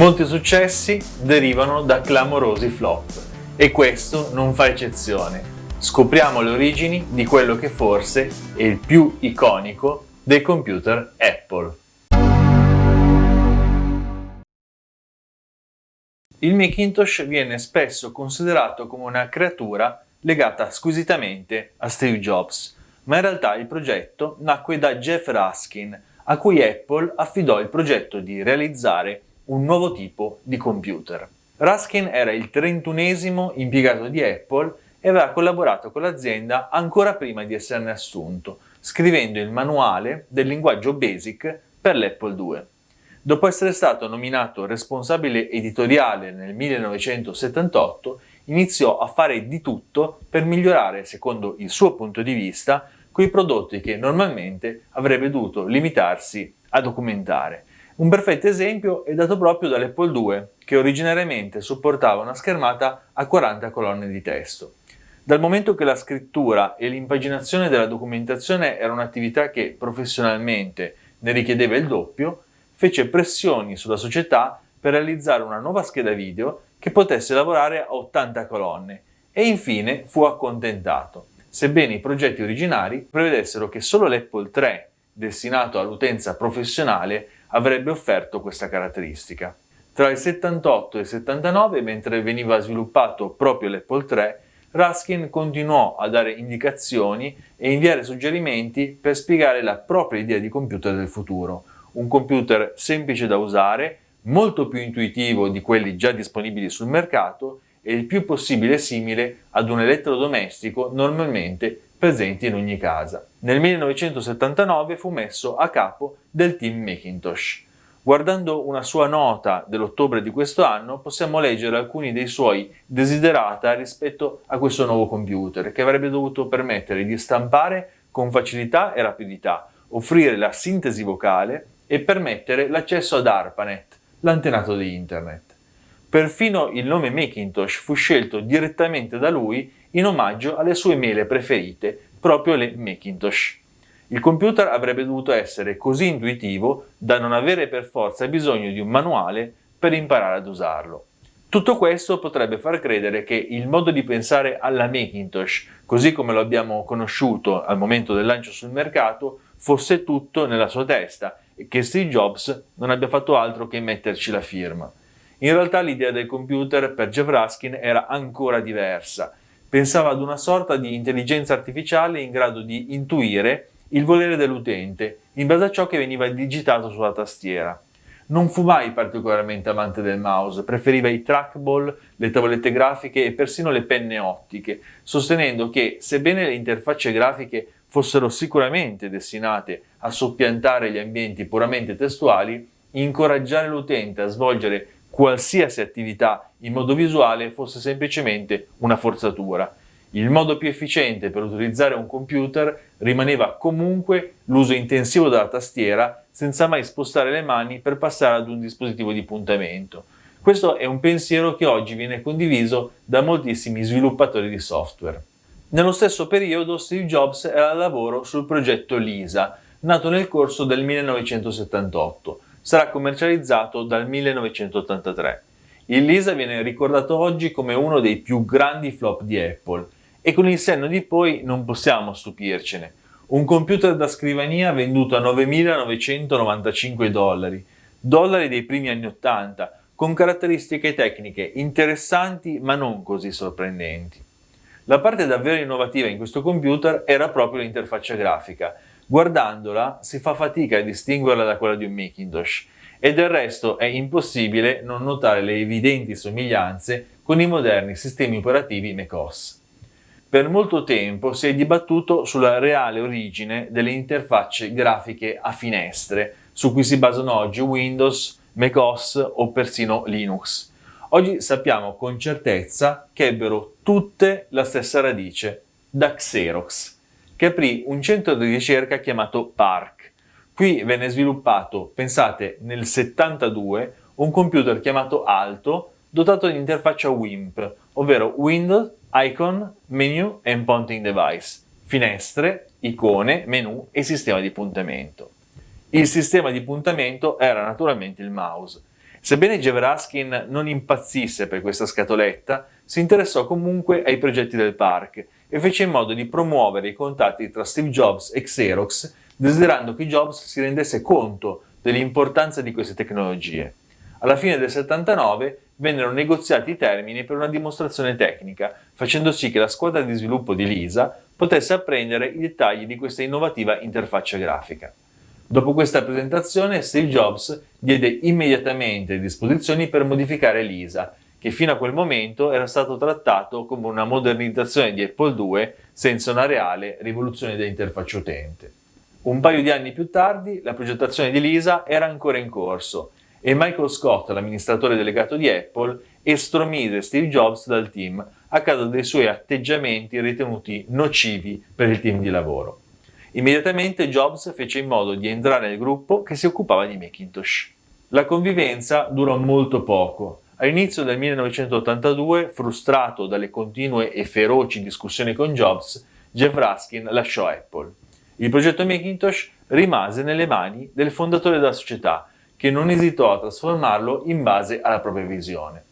Molti successi derivano da clamorosi flop e questo non fa eccezione. Scopriamo le origini di quello che forse è il più iconico dei computer Apple. Il Macintosh viene spesso considerato come una creatura legata squisitamente a Steve Jobs, ma in realtà il progetto nacque da Jeff Raskin, a cui Apple affidò il progetto di realizzare un nuovo tipo di computer. Raskin era il trentunesimo impiegato di Apple e aveva collaborato con l'azienda ancora prima di esserne assunto, scrivendo il manuale del linguaggio BASIC per l'Apple II. Dopo essere stato nominato responsabile editoriale nel 1978, iniziò a fare di tutto per migliorare, secondo il suo punto di vista, quei prodotti che normalmente avrebbe dovuto limitarsi a documentare. Un perfetto esempio è dato proprio dall'Apple II, che originariamente supportava una schermata a 40 colonne di testo. Dal momento che la scrittura e l'impaginazione della documentazione era un'attività che professionalmente ne richiedeva il doppio, fece pressioni sulla società per realizzare una nuova scheda video che potesse lavorare a 80 colonne e infine fu accontentato, sebbene i progetti originari prevedessero che solo l'Apple III, destinato all'utenza professionale, avrebbe offerto questa caratteristica. Tra il 78 e il 79, mentre veniva sviluppato proprio l'Apple III, Raskin continuò a dare indicazioni e inviare suggerimenti per spiegare la propria idea di computer del futuro, un computer semplice da usare, molto più intuitivo di quelli già disponibili sul mercato e il più possibile simile ad un elettrodomestico normalmente presenti in ogni casa. Nel 1979 fu messo a capo del team Macintosh. Guardando una sua nota dell'ottobre di questo anno possiamo leggere alcuni dei suoi desiderata rispetto a questo nuovo computer che avrebbe dovuto permettere di stampare con facilità e rapidità, offrire la sintesi vocale e permettere l'accesso ad ARPANET, l'antenato di Internet. Perfino il nome Macintosh fu scelto direttamente da lui in omaggio alle sue mele preferite, proprio le Macintosh. Il computer avrebbe dovuto essere così intuitivo da non avere per forza bisogno di un manuale per imparare ad usarlo. Tutto questo potrebbe far credere che il modo di pensare alla Macintosh, così come lo abbiamo conosciuto al momento del lancio sul mercato, fosse tutto nella sua testa e che Steve Jobs non abbia fatto altro che metterci la firma. In realtà l'idea del computer per Jeff Raskin era ancora diversa. Pensava ad una sorta di intelligenza artificiale in grado di intuire il volere dell'utente in base a ciò che veniva digitato sulla tastiera. Non fu mai particolarmente amante del mouse, preferiva i trackball, le tavolette grafiche e persino le penne ottiche, sostenendo che, sebbene le interfacce grafiche fossero sicuramente destinate a soppiantare gli ambienti puramente testuali, incoraggiare l'utente a svolgere qualsiasi attività in modo visuale fosse semplicemente una forzatura. Il modo più efficiente per utilizzare un computer rimaneva comunque l'uso intensivo della tastiera senza mai spostare le mani per passare ad un dispositivo di puntamento. Questo è un pensiero che oggi viene condiviso da moltissimi sviluppatori di software. Nello stesso periodo Steve Jobs era al lavoro sul progetto LISA, nato nel corso del 1978, sarà commercializzato dal 1983. Il Lisa viene ricordato oggi come uno dei più grandi flop di Apple e con il senno di poi non possiamo stupircene. Un computer da scrivania venduto a 9.995 dollari, dollari dei primi anni 80, con caratteristiche tecniche interessanti ma non così sorprendenti. La parte davvero innovativa in questo computer era proprio l'interfaccia grafica, Guardandola si fa fatica a distinguerla da quella di un Macintosh e del resto è impossibile non notare le evidenti somiglianze con i moderni sistemi operativi macOS. Per molto tempo si è dibattuto sulla reale origine delle interfacce grafiche a finestre su cui si basano oggi Windows, macOS o persino Linux. Oggi sappiamo con certezza che ebbero tutte la stessa radice, da Xerox che aprì un centro di ricerca chiamato PARC. Qui venne sviluppato, pensate, nel 72 un computer chiamato Alto dotato di interfaccia WIMP, ovvero Windows, Icon, Menu and Pointing Device, finestre, icone, menu e sistema di puntamento. Il sistema di puntamento era naturalmente il mouse Sebbene Jeff Raskin non impazzisse per questa scatoletta, si interessò comunque ai progetti del park e fece in modo di promuovere i contatti tra Steve Jobs e Xerox, desiderando che Jobs si rendesse conto dell'importanza di queste tecnologie. Alla fine del 79 vennero negoziati i termini per una dimostrazione tecnica, facendo sì che la squadra di sviluppo di Lisa potesse apprendere i dettagli di questa innovativa interfaccia grafica. Dopo questa presentazione, Steve Jobs diede immediatamente disposizioni per modificare Lisa, che fino a quel momento era stato trattato come una modernizzazione di Apple II senza una reale rivoluzione dell'interfaccia utente. Un paio di anni più tardi, la progettazione di Lisa era ancora in corso e Michael Scott, l'amministratore delegato di Apple, estromise Steve Jobs dal team a causa dei suoi atteggiamenti ritenuti nocivi per il team di lavoro. Immediatamente Jobs fece in modo di entrare nel gruppo che si occupava di Macintosh. La convivenza durò molto poco. All'inizio del 1982, frustrato dalle continue e feroci discussioni con Jobs, Jeff Raskin lasciò Apple. Il progetto Macintosh rimase nelle mani del fondatore della società, che non esitò a trasformarlo in base alla propria visione.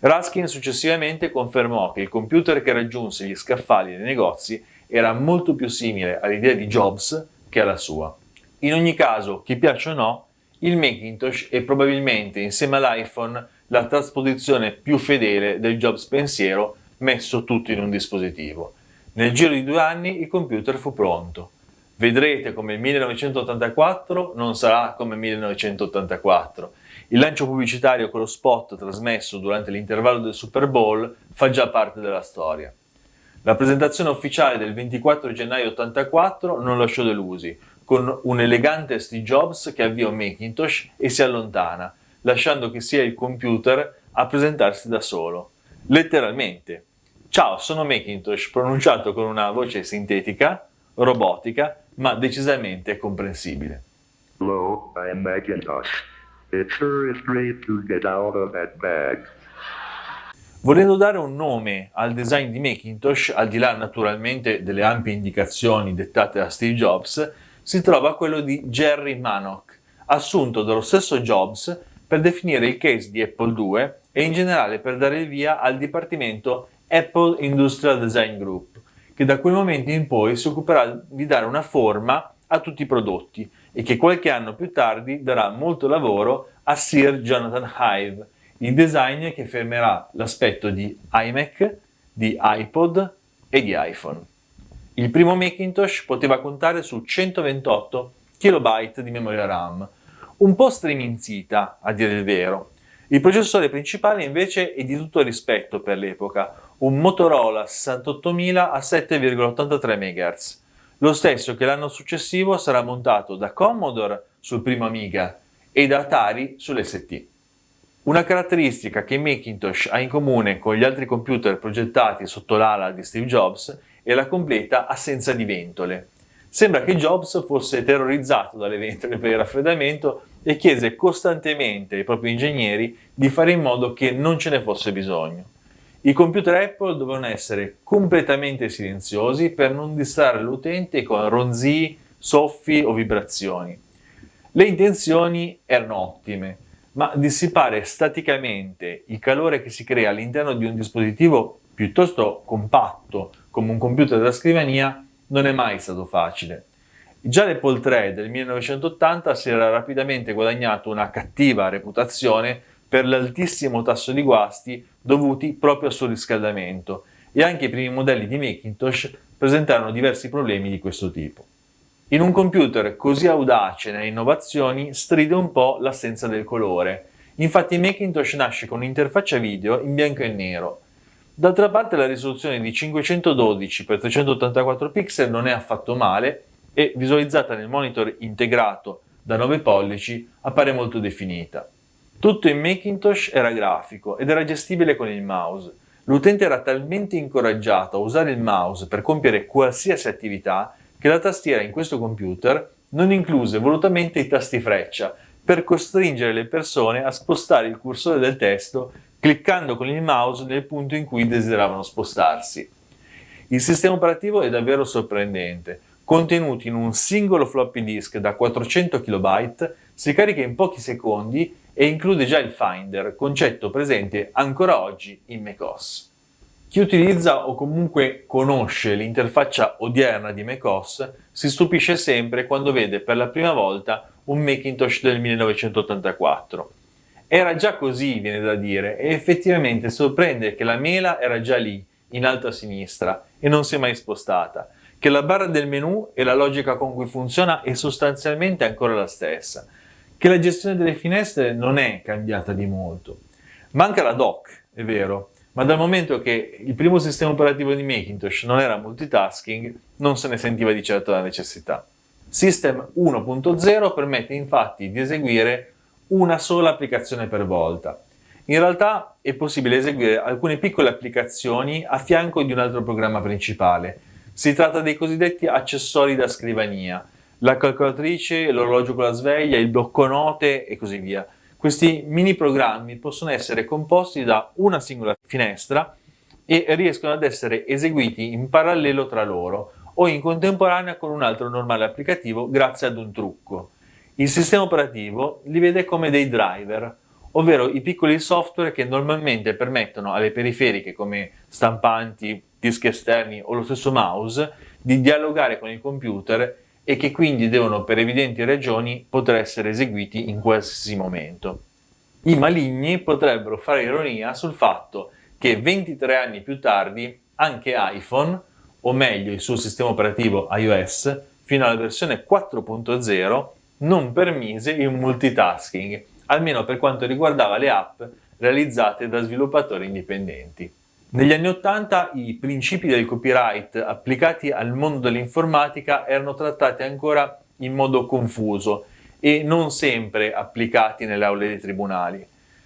Raskin successivamente confermò che il computer che raggiunse gli scaffali dei negozi era molto più simile all'idea di Jobs che alla sua. In ogni caso, chi piace o no, il Macintosh è probabilmente insieme all'iPhone la trasposizione più fedele del Jobs pensiero messo tutto in un dispositivo. Nel giro di due anni il computer fu pronto. Vedrete come il 1984 non sarà come il 1984. Il lancio pubblicitario con lo spot trasmesso durante l'intervallo del Super Bowl fa già parte della storia. La presentazione ufficiale del 24 gennaio 84 non lasciò delusi, con un elegante Steve Jobs che avvia un Macintosh e si allontana, lasciando che sia il computer a presentarsi da solo. Letteralmente. Ciao, sono Macintosh, pronunciato con una voce sintetica, robotica, ma decisamente comprensibile. Hello, I'm Macintosh. It sure is great to get out of that bag. Volendo dare un nome al design di Macintosh, al di là naturalmente delle ampie indicazioni dettate da Steve Jobs, si trova quello di Jerry Manock, assunto dallo stesso Jobs per definire il case di Apple II e in generale per dare il via al dipartimento Apple Industrial Design Group, che da quel momento in poi si occuperà di dare una forma a tutti i prodotti e che qualche anno più tardi darà molto lavoro a Sir Jonathan Hive, il designer che fermerà l'aspetto di iMac, di iPod e di iPhone. Il primo Macintosh poteva contare su 128 KB di memoria RAM, un po' striminzita a dire il vero. Il processore principale invece è di tutto rispetto per l'epoca, un Motorola 68000 a 7,83 MHz, lo stesso che l'anno successivo sarà montato da Commodore sul primo Amiga e da Atari sull'ST. Una caratteristica che Macintosh ha in comune con gli altri computer progettati sotto l'ala di Steve Jobs è la completa assenza di ventole. Sembra che Jobs fosse terrorizzato dalle ventole per il raffreddamento e chiese costantemente ai propri ingegneri di fare in modo che non ce ne fosse bisogno. I computer Apple dovevano essere completamente silenziosi per non distrarre l'utente con ronzii, soffi o vibrazioni. Le intenzioni erano ottime, ma dissipare staticamente il calore che si crea all'interno di un dispositivo piuttosto compatto come un computer da scrivania non è mai stato facile. Già l'Apple 3 del 1980 si era rapidamente guadagnato una cattiva reputazione per l'altissimo tasso di guasti dovuti proprio al suo riscaldamento e anche i primi modelli di Macintosh presentarono diversi problemi di questo tipo. In un computer così audace nelle innovazioni stride un po' l'assenza del colore, infatti Macintosh nasce con un'interfaccia video in bianco e nero. D'altra parte la risoluzione di 512x384 pixel non è affatto male e visualizzata nel monitor integrato da 9 pollici appare molto definita. Tutto in Macintosh era grafico ed era gestibile con il mouse. L'utente era talmente incoraggiato a usare il mouse per compiere qualsiasi attività che la tastiera in questo computer non incluse volutamente i tasti freccia per costringere le persone a spostare il cursore del testo cliccando con il mouse nel punto in cui desideravano spostarsi. Il sistema operativo è davvero sorprendente. Contenuti in un singolo floppy disk da 400 KB, si carica in pochi secondi e include già il Finder, concetto presente ancora oggi in macOS. Chi utilizza o comunque conosce l'interfaccia odierna di macOS si stupisce sempre quando vede per la prima volta un Macintosh del 1984. Era già così, viene da dire, e effettivamente sorprende che la mela era già lì, in alto a sinistra, e non si è mai spostata, che la barra del menu e la logica con cui funziona è sostanzialmente ancora la stessa, che la gestione delle finestre non è cambiata di molto. Manca la dock, è vero, ma dal momento che il primo sistema operativo di Macintosh non era multitasking, non se ne sentiva di certo la necessità. System 1.0 permette infatti di eseguire una sola applicazione per volta. In realtà è possibile eseguire alcune piccole applicazioni a fianco di un altro programma principale. Si tratta dei cosiddetti accessori da scrivania, la calcolatrice, l'orologio con la sveglia, il blocco note e così via. Questi mini programmi possono essere composti da una singola finestra e riescono ad essere eseguiti in parallelo tra loro o in contemporanea con un altro normale applicativo grazie ad un trucco. Il sistema operativo li vede come dei driver, ovvero i piccoli software che normalmente permettono alle periferiche come stampanti, dischi esterni o lo stesso mouse di dialogare con il computer e che quindi devono per evidenti ragioni poter essere eseguiti in qualsiasi momento. I maligni potrebbero fare ironia sul fatto che 23 anni più tardi anche iPhone, o meglio il suo sistema operativo iOS, fino alla versione 4.0 non permise il multitasking, almeno per quanto riguardava le app realizzate da sviluppatori indipendenti. Negli anni Ottanta i principi del copyright applicati al mondo dell'informatica erano trattati ancora in modo confuso e non sempre applicati nelle aule dei tribunali.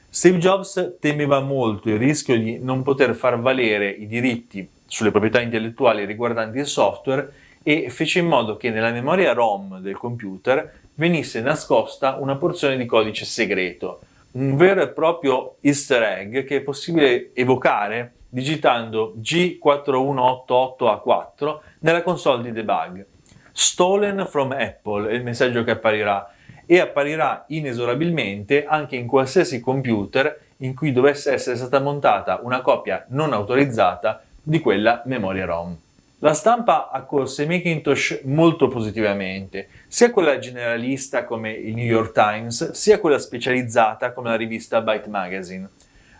Steve Jobs temeva molto il rischio di non poter far valere i diritti sulle proprietà intellettuali riguardanti il software e fece in modo che nella memoria ROM del computer venisse nascosta una porzione di codice segreto, un vero e proprio easter egg che è possibile evocare digitando G4188A4 nella console di debug. Stolen from Apple è il messaggio che apparirà e apparirà inesorabilmente anche in qualsiasi computer in cui dovesse essere stata montata una copia non autorizzata di quella memoria ROM. La stampa accolse Macintosh molto positivamente, sia quella generalista come il New York Times, sia quella specializzata come la rivista Byte Magazine.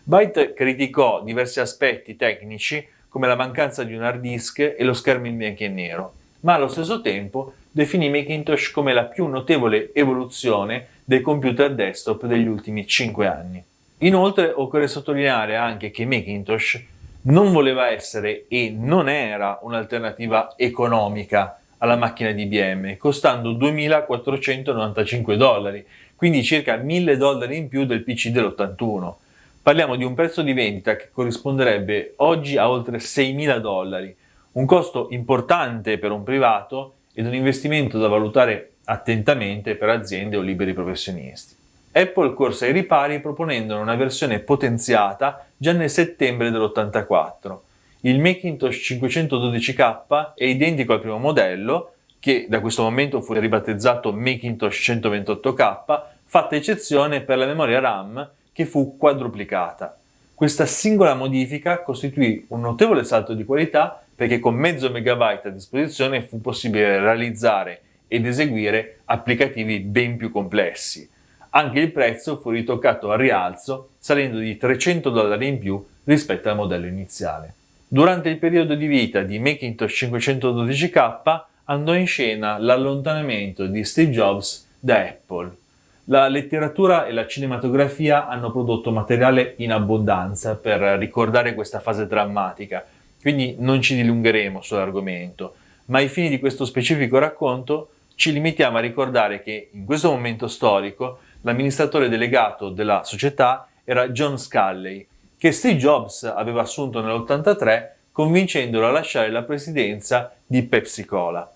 Byte criticò diversi aspetti tecnici come la mancanza di un hard disk e lo schermo in bianco e nero, ma allo stesso tempo definì Macintosh come la più notevole evoluzione dei computer desktop degli ultimi 5 anni. Inoltre occorre sottolineare anche che Macintosh non voleva essere e non era un'alternativa economica alla macchina di IBM, costando 2.495 dollari, quindi circa 1.000 dollari in più del PC dell'81. Parliamo di un prezzo di vendita che corrisponderebbe oggi a oltre 6.000 dollari, un costo importante per un privato ed un investimento da valutare attentamente per aziende o liberi professionisti. Apple corse ai ripari proponendone una versione potenziata già nel settembre dell'84. Il Macintosh 512K è identico al primo modello, che da questo momento fu ribattezzato Macintosh 128K, fatta eccezione per la memoria RAM che fu quadruplicata. Questa singola modifica costituì un notevole salto di qualità perché con mezzo megabyte a disposizione fu possibile realizzare ed eseguire applicativi ben più complessi. Anche il prezzo fu ritoccato al rialzo salendo di 300 dollari in più rispetto al modello iniziale. Durante il periodo di vita di Macintosh 512K andò in scena l'allontanamento di Steve Jobs da Apple. La letteratura e la cinematografia hanno prodotto materiale in abbondanza per ricordare questa fase drammatica, quindi non ci dilungheremo sull'argomento, ma ai fini di questo specifico racconto ci limitiamo a ricordare che in questo momento storico l'amministratore delegato della società era John Sculley, che Steve Jobs aveva assunto nell'83 convincendolo a lasciare la presidenza di Pepsi Cola.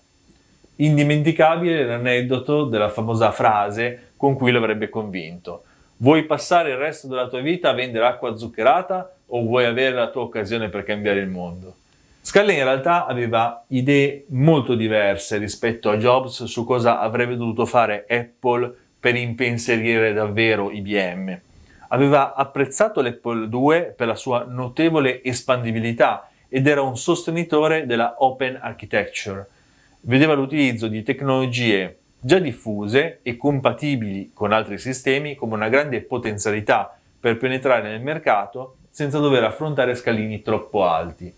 Indimenticabile l'aneddoto della famosa frase con cui l'avrebbe convinto. Vuoi passare il resto della tua vita a vendere acqua zuccherata o vuoi avere la tua occasione per cambiare il mondo? Scully in realtà aveva idee molto diverse rispetto a Jobs su cosa avrebbe dovuto fare Apple per impensierire davvero IBM. Aveva apprezzato l'Apple II per la sua notevole espandibilità ed era un sostenitore della Open Architecture. Vedeva l'utilizzo di tecnologie già diffuse e compatibili con altri sistemi come una grande potenzialità per penetrare nel mercato senza dover affrontare scalini troppo alti.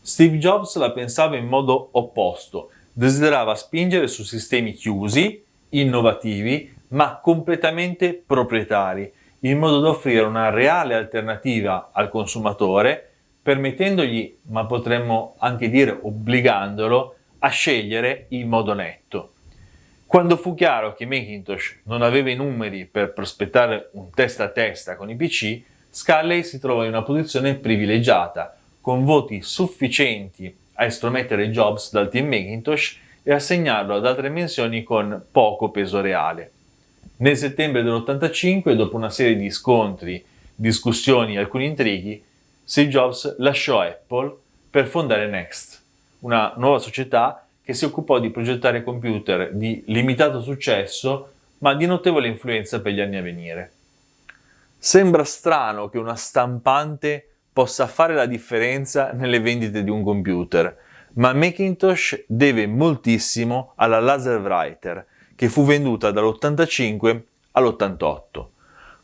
Steve Jobs la pensava in modo opposto, desiderava spingere su sistemi chiusi, innovativi, ma completamente proprietari, in modo da offrire una reale alternativa al consumatore, permettendogli, ma potremmo anche dire obbligandolo, a scegliere in modo netto. Quando fu chiaro che Macintosh non aveva i numeri per prospettare un testa a testa con i PC, Scully si trovò in una posizione privilegiata, con voti sufficienti a estromettere Jobs dal team Macintosh e assegnarlo ad altre menzioni con poco peso reale. Nel settembre dell'85, dopo una serie di scontri, discussioni e alcuni intrighi, Steve Jobs lasciò Apple per fondare Next, una nuova società che si occupò di progettare computer di limitato successo ma di notevole influenza per gli anni a venire. Sembra strano che una stampante possa fare la differenza nelle vendite di un computer, ma Macintosh deve moltissimo alla Laser Writer, che fu venduta dall'85 all'88.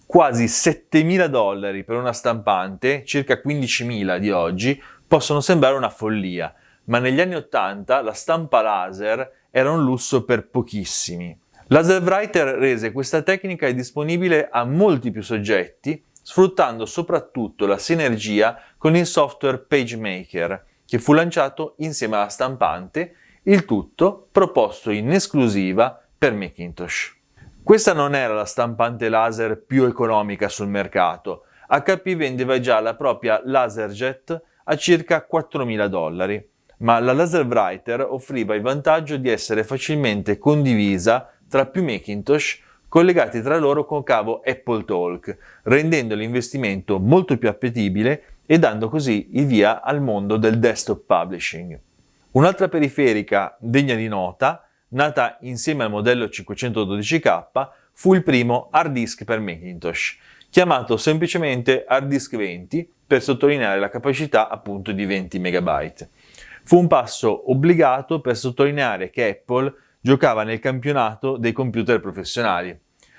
Quasi 7.000 dollari per una stampante, circa 15.000 di oggi, possono sembrare una follia, ma negli anni 80 la stampa laser era un lusso per pochissimi. Laserwriter rese questa tecnica disponibile a molti più soggetti, sfruttando soprattutto la sinergia con il software PageMaker, che fu lanciato insieme alla stampante, il tutto proposto in esclusiva per Macintosh. Questa non era la stampante laser più economica sul mercato. HP vendeva già la propria LaserJet a circa 4.000 dollari ma la Laser Writer offriva il vantaggio di essere facilmente condivisa tra più Macintosh collegati tra loro con cavo Apple Talk, rendendo l'investimento molto più appetibile e dando così il via al mondo del desktop publishing. Un'altra periferica degna di nota, nata insieme al modello 512K, fu il primo hard disk per Macintosh, chiamato semplicemente hard disk 20 per sottolineare la capacità appunto di 20 MB. Fu un passo obbligato per sottolineare che Apple giocava nel campionato dei computer professionali.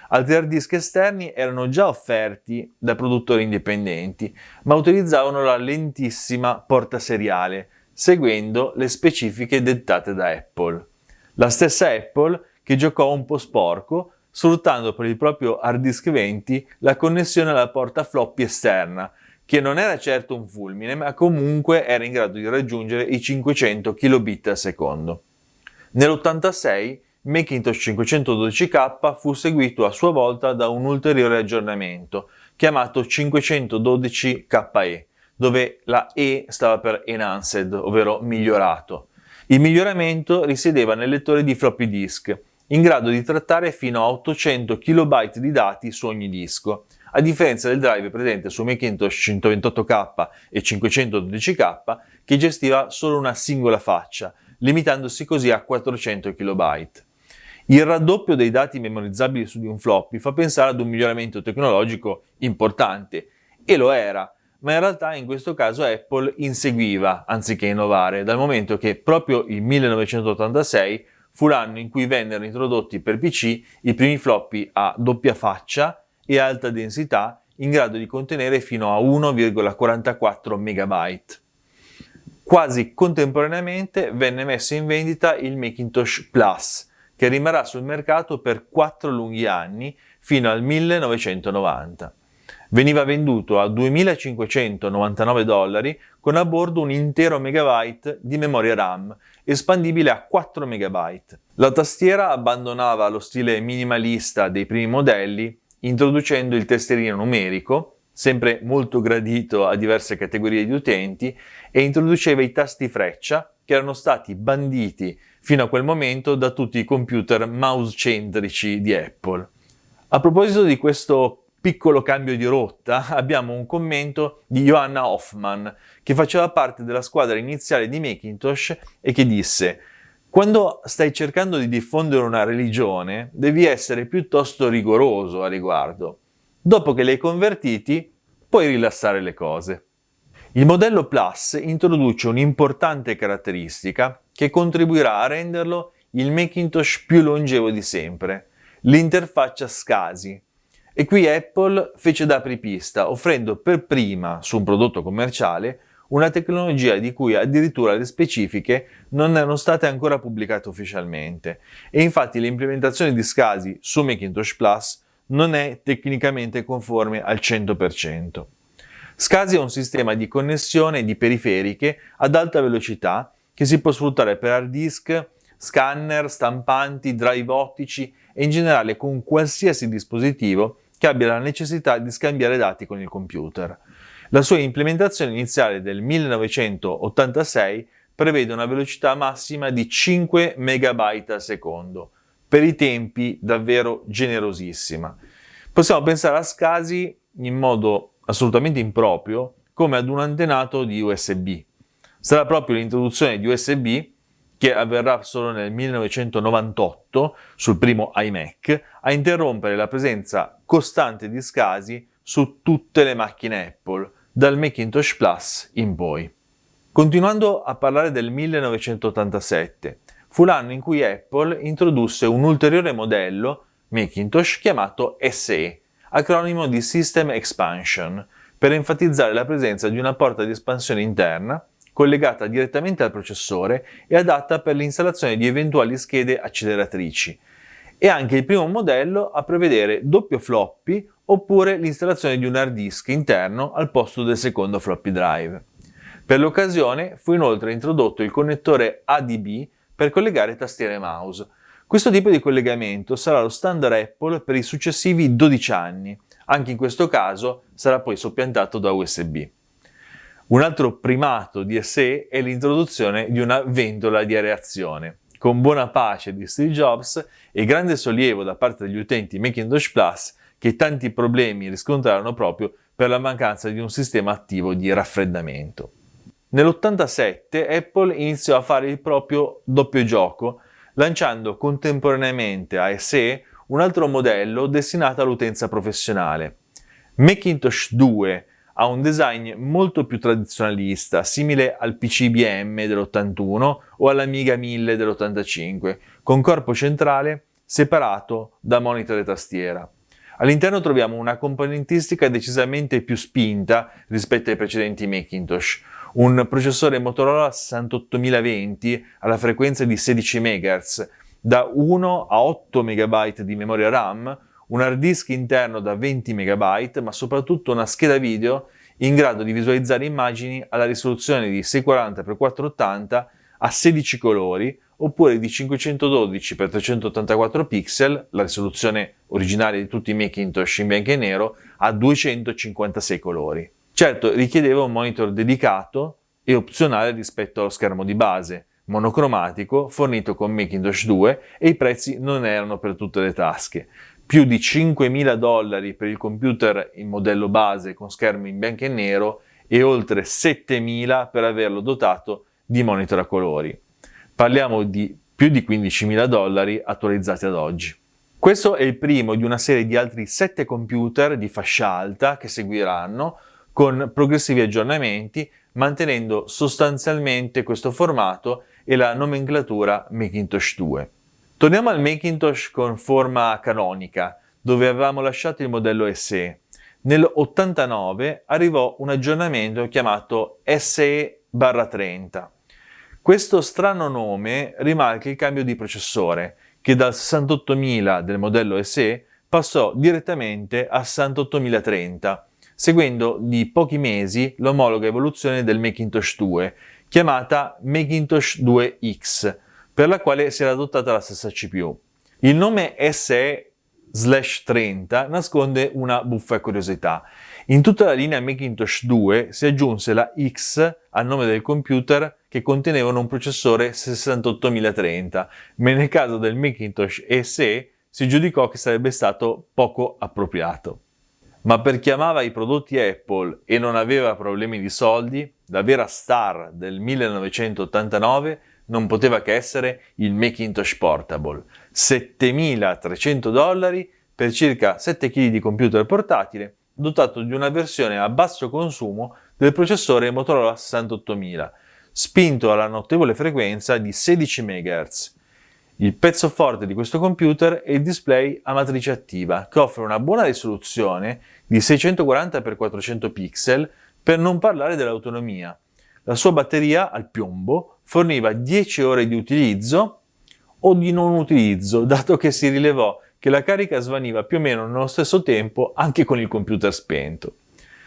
Altri hard disk esterni erano già offerti da produttori indipendenti, ma utilizzavano la lentissima porta seriale, seguendo le specifiche dettate da Apple. La stessa Apple che giocò un po' sporco, sfruttando per il proprio hard disk 20 la connessione alla porta floppy esterna, che non era certo un fulmine, ma comunque era in grado di raggiungere i 500 kilobit al secondo. Nell'86 Macintosh 512K fu seguito a sua volta da un ulteriore aggiornamento, chiamato 512KE, dove la E stava per Enhanced, ovvero migliorato. Il miglioramento risiedeva nel lettore di floppy disk, in grado di trattare fino a 800 KB di dati su ogni disco, a differenza del drive presente su Macintosh 128K e 512K che gestiva solo una singola faccia, limitandosi così a 400 KB. Il raddoppio dei dati memorizzabili su di un floppy fa pensare ad un miglioramento tecnologico importante, e lo era, ma in realtà in questo caso Apple inseguiva anziché innovare, dal momento che proprio il 1986 fu l'anno in cui vennero introdotti per PC i primi floppy a doppia faccia e alta densità in grado di contenere fino a 1,44 MB. Quasi contemporaneamente venne messo in vendita il Macintosh Plus, che rimarrà sul mercato per 4 lunghi anni fino al 1990. Veniva venduto a 2.599 dollari con a bordo un intero megabyte di memoria RAM, espandibile a 4 MB. La tastiera abbandonava lo stile minimalista dei primi modelli introducendo il testerino numerico, sempre molto gradito a diverse categorie di utenti, e introduceva i tasti freccia che erano stati banditi fino a quel momento da tutti i computer mouse-centrici di Apple. A proposito di questo piccolo cambio di rotta, abbiamo un commento di Johanna Hoffman, che faceva parte della squadra iniziale di Macintosh e che disse Quando stai cercando di diffondere una religione, devi essere piuttosto rigoroso a riguardo. Dopo che li hai convertiti, puoi rilassare le cose. Il modello Plus introduce un'importante caratteristica che contribuirà a renderlo il Macintosh più longevo di sempre, l'interfaccia SCSI. E qui Apple fece da apripista, offrendo per prima su un prodotto commerciale una tecnologia di cui addirittura le specifiche non erano state ancora pubblicate ufficialmente e infatti l'implementazione di SCSI su Macintosh Plus non è tecnicamente conforme al 100%. SCSI è un sistema di connessione di periferiche ad alta velocità che si può sfruttare per hard disk, scanner, stampanti, drive ottici e in generale con qualsiasi dispositivo che abbia la necessità di scambiare dati con il computer. La sua implementazione iniziale del 1986 prevede una velocità massima di 5 MB al secondo, per i tempi davvero generosissima. Possiamo pensare a SCSI in modo assolutamente improprio come ad un antenato di USB. Sarà proprio l'introduzione di USB che avverrà solo nel 1998 sul primo iMac a interrompere la presenza costante di SCSI su tutte le macchine Apple, dal Macintosh Plus in poi. Continuando a parlare del 1987, fu l'anno in cui Apple introdusse un ulteriore modello Macintosh chiamato SE, acronimo di System Expansion, per enfatizzare la presenza di una porta di espansione interna collegata direttamente al processore e adatta per l'installazione di eventuali schede acceleratrici, e anche il primo modello a prevedere doppio floppy oppure l'installazione di un hard disk interno al posto del secondo floppy drive. Per l'occasione fu inoltre introdotto il connettore ADB per collegare tastiere e mouse. Questo tipo di collegamento sarà lo standard Apple per i successivi 12 anni, anche in questo caso sarà poi soppiantato da USB. Un altro primato di SE è l'introduzione di una ventola di areazione. Con buona pace di Steve Jobs e grande sollievo da parte degli utenti Macintosh Plus, che tanti problemi riscontrarono proprio per la mancanza di un sistema attivo di raffreddamento. Nell'87 Apple iniziò a fare il proprio doppio gioco, lanciando contemporaneamente a SE un altro modello destinato all'utenza professionale. Macintosh 2 ha un design molto più tradizionalista, simile al PC IBM dell'81 o all'Amiga 1000 dell'85, con corpo centrale separato da monitor e tastiera. All'interno troviamo una componentistica decisamente più spinta rispetto ai precedenti Macintosh, un processore Motorola 68020 alla frequenza di 16 MHz, da 1 a 8 MB di memoria RAM, un hard disk interno da 20 MB, ma soprattutto una scheda video in grado di visualizzare immagini alla risoluzione di 640x480 a 16 colori oppure di 512x384 pixel, la risoluzione originaria di tutti i Macintosh in bianco e nero, a 256 colori. Certo, richiedeva un monitor dedicato e opzionale rispetto allo schermo di base, monocromatico, fornito con Macintosh 2 e i prezzi non erano per tutte le tasche. Più di 5.000 dollari per il computer in modello base con schermo in bianco e nero e oltre 7.000 per averlo dotato di monitor a colori. Parliamo di più di 15.000 dollari attualizzati ad oggi. Questo è il primo di una serie di altri 7 computer di fascia alta che seguiranno con progressivi aggiornamenti mantenendo sostanzialmente questo formato e la nomenclatura Macintosh 2. Torniamo al Macintosh con forma canonica, dove avevamo lasciato il modello SE. Nel 89 arrivò un aggiornamento chiamato SE-30. Questo strano nome rimarca il cambio di processore, che dal 68000 del modello SE passò direttamente a 68030, seguendo di pochi mesi l'omologa evoluzione del Macintosh 2, chiamata Macintosh 2X, per la quale si era adottata la stessa CPU. Il nome SE 30 nasconde una buffa curiosità. In tutta la linea Macintosh 2 si aggiunse la X al nome del computer che contenevano un processore 68030, ma nel caso del Macintosh SE si giudicò che sarebbe stato poco appropriato. Ma per chi amava i prodotti Apple e non aveva problemi di soldi, la vera star del 1989 non poteva che essere il Macintosh Portable, 7300 dollari per circa 7 kg di computer portatile, dotato di una versione a basso consumo del processore Motorola 68000, spinto alla notevole frequenza di 16 MHz. Il pezzo forte di questo computer è il display a matrice attiva, che offre una buona risoluzione di 640x400 pixel, per non parlare dell'autonomia. La sua batteria al piombo forniva 10 ore di utilizzo o di non utilizzo, dato che si rilevò che la carica svaniva più o meno nello stesso tempo anche con il computer spento.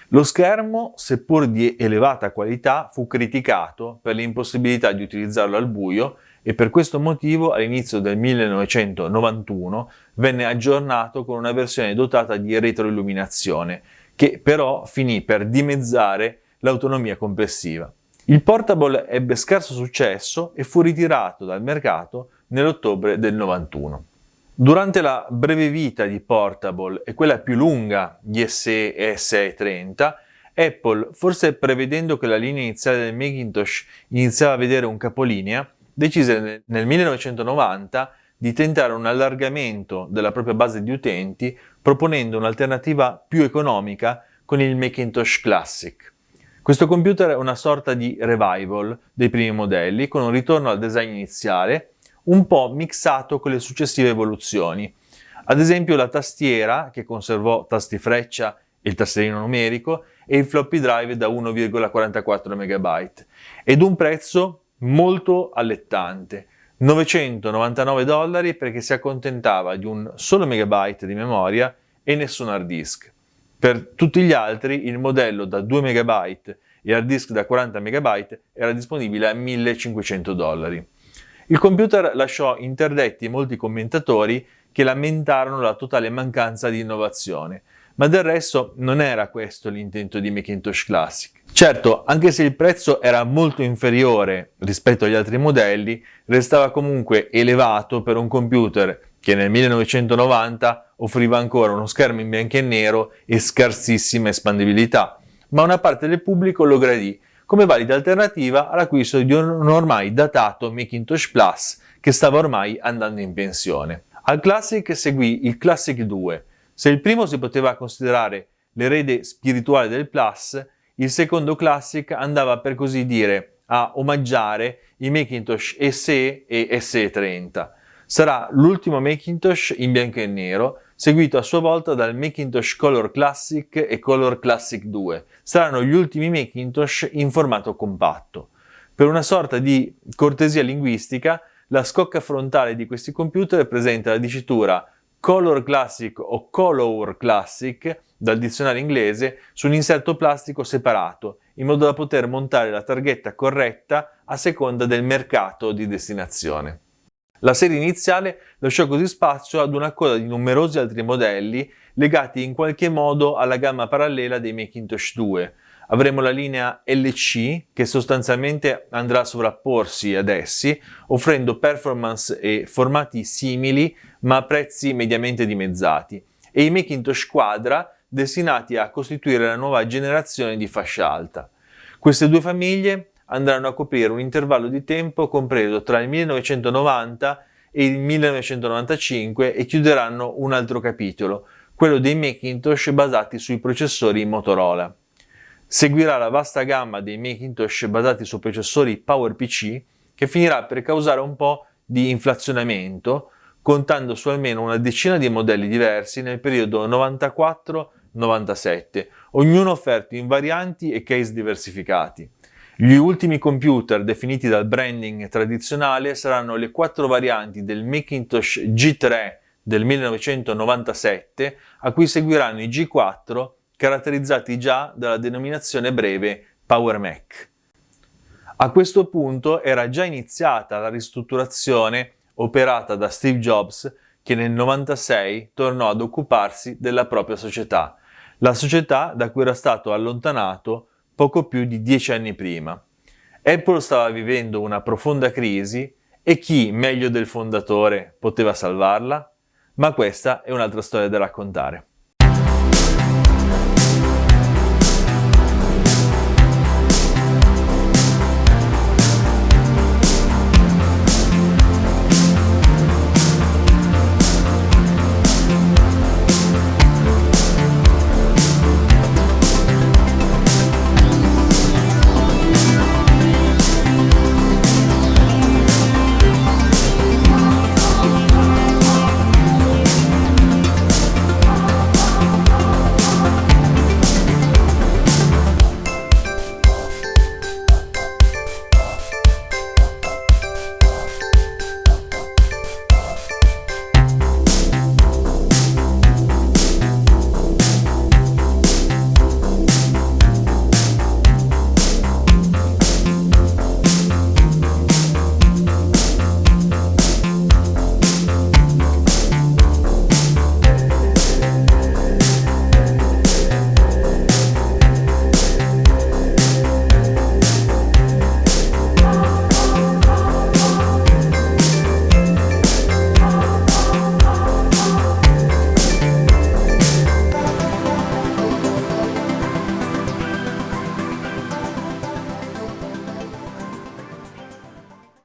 Lo schermo, seppur di elevata qualità, fu criticato per l'impossibilità di utilizzarlo al buio e per questo motivo all'inizio del 1991 venne aggiornato con una versione dotata di retroilluminazione, che però finì per dimezzare l'autonomia complessiva. Il portable ebbe scarso successo e fu ritirato dal mercato nell'ottobre del 91. Durante la breve vita di Portable e quella più lunga di SE e SE30, Apple, forse prevedendo che la linea iniziale del Macintosh iniziava a vedere un capolinea, decise nel 1990 di tentare un allargamento della propria base di utenti proponendo un'alternativa più economica con il Macintosh Classic. Questo computer è una sorta di revival dei primi modelli con un ritorno al design iniziale un po' mixato con le successive evoluzioni. Ad esempio la tastiera, che conservò tasti freccia e il tastierino numerico, e il floppy drive da 1,44 MB, ed un prezzo molto allettante, 999 dollari perché si accontentava di un solo megabyte di memoria e nessun hard disk. Per tutti gli altri il modello da 2 MB e hard disk da 40 MB era disponibile a 1500 dollari. Il computer lasciò interdetti molti commentatori che lamentarono la totale mancanza di innovazione, ma del resto non era questo l'intento di Macintosh Classic. Certo, anche se il prezzo era molto inferiore rispetto agli altri modelli, restava comunque elevato per un computer che nel 1990 offriva ancora uno schermo in bianco e nero e scarsissima espandibilità, ma una parte del pubblico lo gradì come valida alternativa all'acquisto di un ormai datato Macintosh Plus che stava ormai andando in pensione. Al Classic seguì il Classic 2. Se il primo si poteva considerare l'erede spirituale del Plus, il secondo Classic andava per così dire a omaggiare i Macintosh SE e SE30. Sarà l'ultimo Macintosh in bianco e nero, seguito a sua volta dal Macintosh Color Classic e Color Classic 2. Saranno gli ultimi Macintosh in formato compatto. Per una sorta di cortesia linguistica, la scocca frontale di questi computer presenta la dicitura Color Classic o Color Classic dal dizionario inglese su un inserto plastico separato, in modo da poter montare la targhetta corretta a seconda del mercato di destinazione. La serie iniziale lasciò così spazio ad una coda di numerosi altri modelli legati in qualche modo alla gamma parallela dei Macintosh 2. Avremo la linea LC che sostanzialmente andrà a sovrapporsi ad essi, offrendo performance e formati simili ma a prezzi mediamente dimezzati, e i Macintosh Quadra destinati a costituire la nuova generazione di fascia alta. Queste due famiglie andranno a coprire un intervallo di tempo compreso tra il 1990 e il 1995 e chiuderanno un altro capitolo, quello dei Macintosh basati sui processori Motorola. Seguirà la vasta gamma dei Macintosh basati su processori PowerPC che finirà per causare un po' di inflazionamento, contando su almeno una decina di modelli diversi nel periodo 94-97, ognuno offerto in varianti e case diversificati. Gli ultimi computer definiti dal branding tradizionale saranno le quattro varianti del Macintosh G3 del 1997 a cui seguiranno i G4 caratterizzati già dalla denominazione breve Power Mac. A questo punto era già iniziata la ristrutturazione operata da Steve Jobs che nel 1996 tornò ad occuparsi della propria società, la società da cui era stato allontanato poco più di dieci anni prima. Apple stava vivendo una profonda crisi e chi, meglio del fondatore, poteva salvarla? Ma questa è un'altra storia da raccontare.